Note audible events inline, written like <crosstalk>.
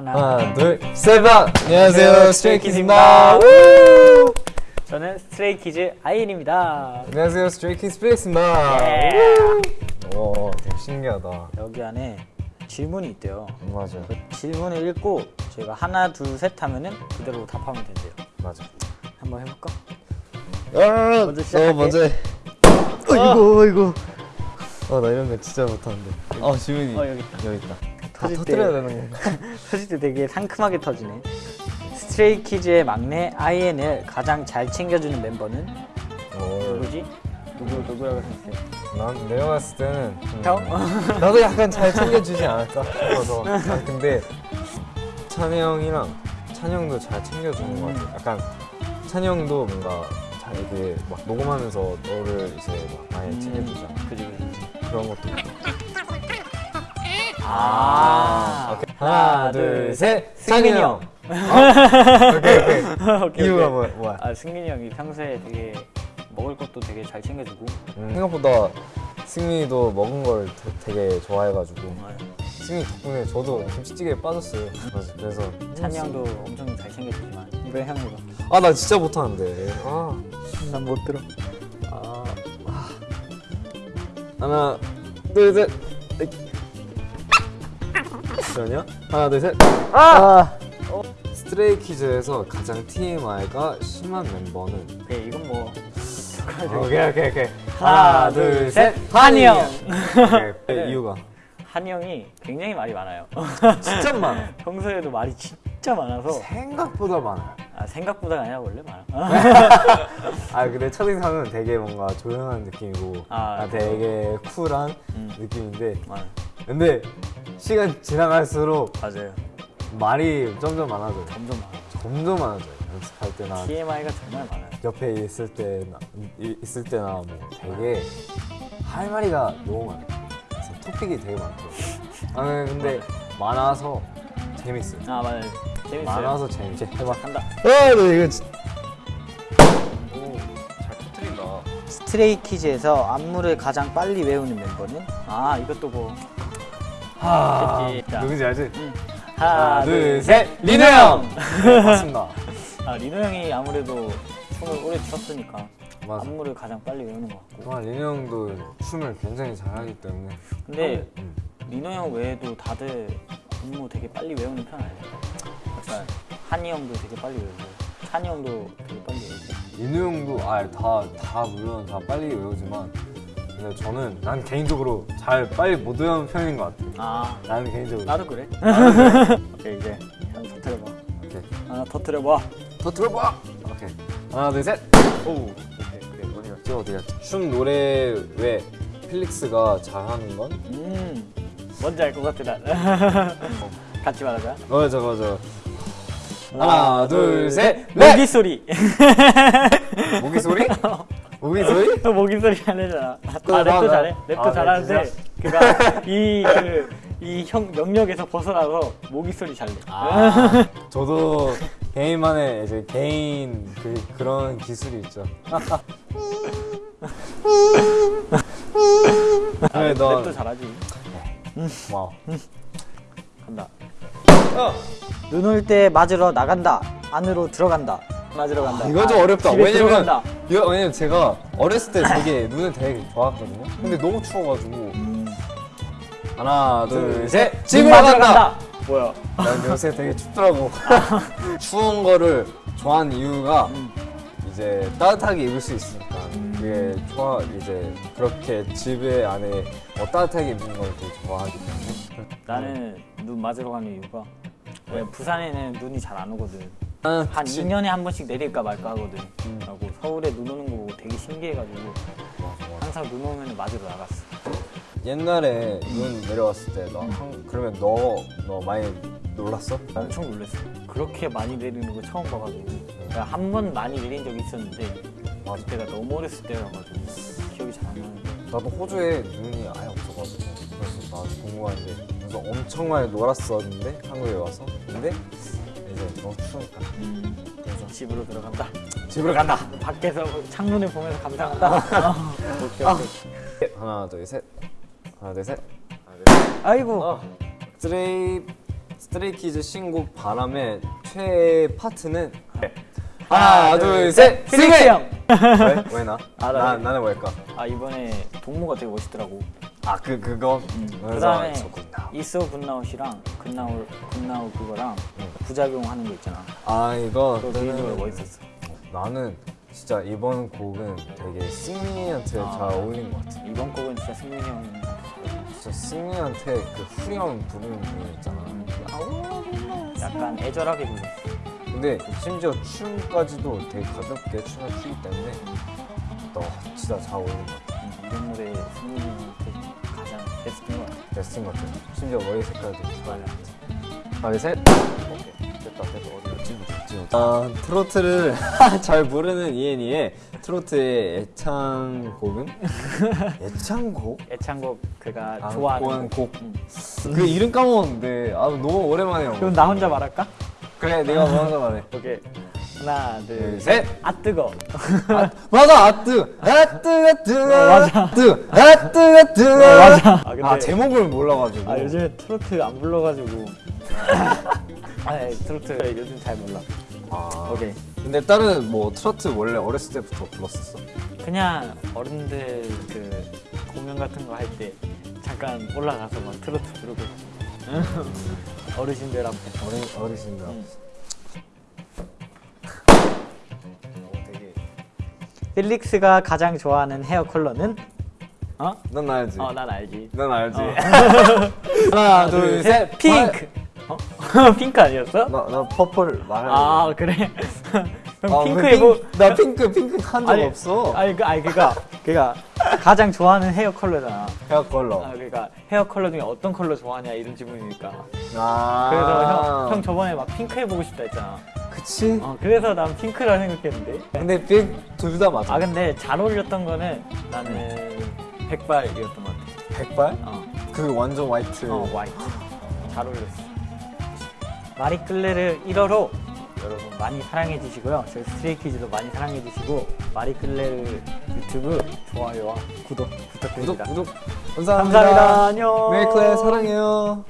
하나, 하나 둘셋 안녕하세요 안녕하세요, 스트레이키즈입니다 스트레이키즈입니다. 저는 스트레이키즈 아이엔입니다. 안녕하세요 스트레이키즈 필릭스입니다 예. 오 되게 신기하다 여기 안에 질문이 있대요. 맞아 그 질문을 읽고 저희가 하나, 둘, 셋 하면은 그대로 답하면 된대요. 맞아 한번 해볼까? 아, 먼저 시작할게. 너 먼저 해 어이구, 어이구. 어, 나 이런 거 진짜 못하는데 어 지민이 어, 여기 있다. 여기 있다 다 터질 터뜨려야 때. 되는 건가? <laughs> 터질 때 되게 상큼하게 터지네. 스트레이키즈의 막내 아이엔을 가장 잘 챙겨주는 멤버는 오, 누구지? 누구 누구라고 생각해? 난 내가 봤을 때는 음, 형? <laughs> 나도 약간 잘 챙겨주지 않을까 싶어서 <laughs> 아, 근데 찬이 형이랑 찬이 형도 잘 챙겨주는 것 같아 약간 찬이 형도 뭔가 잘 이렇게 막 녹음하면서 너를 이제 막 많이 챙겨주잖아 그지 그지. 그런 것도 있고 아. 오케이. 하나 둘셋. 승민이 형. 오케이 <laughs> 오케이. 오케이, 이유가. 뭐, 뭐야? 아 승민이 형이 평소에 되게 먹을 것도 되게 잘 챙겨주고. 음, 생각보다 승민이도 먹은 걸 되- 되게 좋아해가지고. 승민이 덕분에 저도 김치찌개에 빠졌어요. 맞아 그래서 찬이 형도 엄청 잘 챙겨주지만 이번 형이가 아나 진짜 못하는데. 아. 난 못 들어. 아, 아. 하나 둘셋 잠시만요. 하나 둘셋. 아. 스트레이키즈에서 가장 TMI가 심한 멤버는? 네 이건 뭐. 오케이 오케이 오케이. 하나, 둘, 셋. 한이 형. 오케이, 네, 이유가? 한이 형이 굉장히 말이 많아요. 진짜 많아 <laughs> 평소에도 말이 진짜 많아서. 생각보다 많아 아, 생각보다가 아니라 원래 많아. <laughs> 아 근데 첫인상은 되게 뭔가 조용한 느낌이고 아, 아, 되게 쿨한 음. 느낌인데. 맞아. 근데 시간 지나갈수록 맞아요. 말이 점점 많아져요 점점 많아. 점점 많아져요 연습할 때나 TMI가 정말 많아요. 옆에 있을 때나 이- 있을 때나 뭐 되게 할 말이가 너무 많아요 그래서 토픽이 되게 많더라고요 아 근데 많아서 재밌어요 아 맞아요. 재밌어요. 많아서 재밌지 해봐 한다. 이거 진짜 오잘 터뜨린다 스트레이키즈에서 안무를 가장 빨리 외우는 멤버는? 아 이것도 뭐 하. 누군지 알지? 음. 하나 둘셋 리노 형! 네, 맞습니다 <laughs> 아 리노 형이 아무래도 춤을 오래 췄으니까 맞아 안무를 가장 빨리 외우는 것 같고. 와 리노 형도 춤을 굉장히 잘하기 때문에 근데 음. 리노 형 외에도 다들 안무 되게 빨리 외우는 편 아니에요? 약간 한이 형도 되게 빨리 외우고 찬이 형도 되게 빨리 외우고. 리노 형도 아다다 물론 다 빨리 외우지만 근데 저는 난 개인적으로 잘 빨리 못 외우는 편인 것 같아 아 나는 개인적으로 나도 그래. 오케이 이제 한 터트려봐. 오케이 하나 터트려봐. 더 들어봐 오케이 하나 둘셋 오 오케이 오케이 어디 갔지 어디 갔지 춤 노래 외 필릭스가 잘하는 건? 음 뭔지 알 것 같아 난. <laughs> 같이 말하자. 맞아 맞아 하나 둘셋 모기 소리. <laughs> 모기 소리? <laughs> 모기 소리? <laughs> 모기 소리 하려잖아. 아 그래, 랩도. 잘해. 랩도 아, 잘하는데 진짜? 그가 이그이형 영역에서 벗어나서 모기 소리 잘 내. 아, 저도 개인만의 이제 개인 그 그런 기술이 있죠. 그래 <laughs> 너 랩도 잘하지. 와. 간다. 눈올 때 맞으러 나간다. 안으로 들어간다. 맞으러 간다. 이건 좀 아, 어렵다. 왜냐면 들어간다. 이거 왜냐면 제가 어렸을 때 되게 눈을 되게 좋아했거든요. 근데 너무 추워가지고 음. 하나 둘셋눈 집으로 간다. 뭐야? 난 요새 되게 춥더라고. <laughs> 추운 거를 좋아하는 이유가 이제 따뜻하게 입을 수 있으니까 그게 좋아 이제 그렇게 집에 안에 어, 따뜻하게 입는 걸 되게 좋아하기 때문에 나는 눈 맞으러 가는 이유가 왜 부산에는 눈이 잘 안 오거든. 아, 한 그치. 2년에 한 번씩 내릴까 말까 하거든. 음. 그리고 서울에 눈 오는 거 보고 되게 신기해가지고. 항상 눈 오면 맞으러 나갔어. 옛날에 눈 내려왔을 때너 그러면 너 너 많이 놀랐어? 엄청 놀랐어. 그렇게 많이 내리는 거 처음 봐가지고. 한번 많이 내린 적이 있었는데 맞아. 그때가 너무 어렸을 때여가지고 기억이 잘 안 나는데. 나도 호주에 눈이 아예 없어가지고 그래서 나 궁금한데 그래서 엄청 많이 놀았었는데 한국에 와서 근데 이제 너무 추우니까 그래서 집으로 들어간다. 집으로 간다. 밖에서 창문을 보면서 감상한다. 어, 오케이 오케이. 하나 둘 셋. 하나 둘 셋. 아이고. 어. 스트레이 스트레이키즈 신곡 바람의 최애 파트는 하나 둘셋 형. 왜? 왜 나? 아, 나- 나 나 는 왜일까? 아 이번에 동무가 되게 멋있더라고. 아 그 그거 그다음에 좋구나. 이소 굿나웃이랑 굿나웃 굿나웃 그거랑 응. 부작용 하는 거 있잖아. 아 이거 그거 개인적으로 멋있었어. 나는 진짜 이번 곡은 되게 승민이한테 아. 잘 어울린 것 같아. 이번 곡은 진짜 승민이 형. 진짜 승민이한테 그 후렴 부르는 부분 있잖아. 약간 애절하게 불렀어. 근데 심지어 춤까지도 되게 가볍게 춤을 추기 때문에 너 진짜 잘 어울린 것 같아. 음, 이런 노래 승민이 가장 베스트인 것 같아. 베스트인 것 같아. 심지어 머리 색깔도 맞아. 하나 둘셋 오케이. 됐다 됐다 어디 찍어 찍어. 아, 트로트를 <laughs> 잘 모르는 이엔이의 트로트의 애창곡은? <laughs> 애창곡? 애창곡 그가 아, 좋아하는 곡. 곡. 응. 그 이름 까먹었는데 아 너무 오랜만에 한 그럼 거. 나 혼자 말할까? 그래 내가 먼저 말해. 오케이. 하나 둘 둘, 셋. 셋. 아 뜨거. 맞아 아뜨 아뜨가 뜨거 맞아. 뜨 아뜨가 뜨거 맞아. 아, 근데- 아 제목을 몰라가지고 아 요즘에 트로트 안 불러가지고. <laughs> 아 네, 트로트 요즘 잘 몰라. 아, 오케이. 근데 다른 뭐 트로트 원래 어렸을 때부터 불렀었어 그냥 어른들 그 공연 같은 거 할 때 잠깐 올라가서 막 트로트 부르고 <laughs> 어르신들 앞에 어린 어르신들 응. 어, 되게 필릭스가 가장 좋아하는 hair color는? 어? 넌 알지 어, 난 알지. 넌 알지 어. <laughs> 하나 둘셋 핑크. 어? <laughs> 핑크 아니었어? 나 나 purple 말해 아 그래. <laughs> 그럼 아, 핑크 왜 입고 핑- 나 핑크 핑크 한 적 없어 아니 그 아니 그가 그가 가장 좋아하는 hair color잖아. hair color 아 그러니까 hair color 중에 어떤 컬러 좋아하냐 이런 질문이니까. 아 그래서 형, 형 저번에 막 핑크 해보고 싶다 했잖아. 그치 어 그래서 난 핑크라 생각했는데. 근데 핑 둘 다 맞아 아 근데 잘 어울렸던 거는 나는 백발이었던 것 같아. 백발 어, 그 완전 화이트 어 화이트. 잘 어울렸어. 마리끌레르 1호로 여러분 많이 사랑해 주시고요. 저희 스트레이키즈도 많이 사랑해 주시고 마리끌레르 유튜브 좋아요와 구독 구독 부탁드립니다. 구독 감사합니다 감사합니다. 안녕. 메이클레 사랑해요